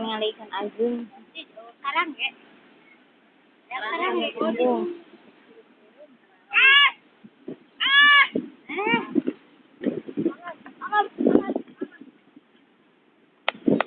ningali ikan agung Sekarang ya. Sekarang ya. Iya.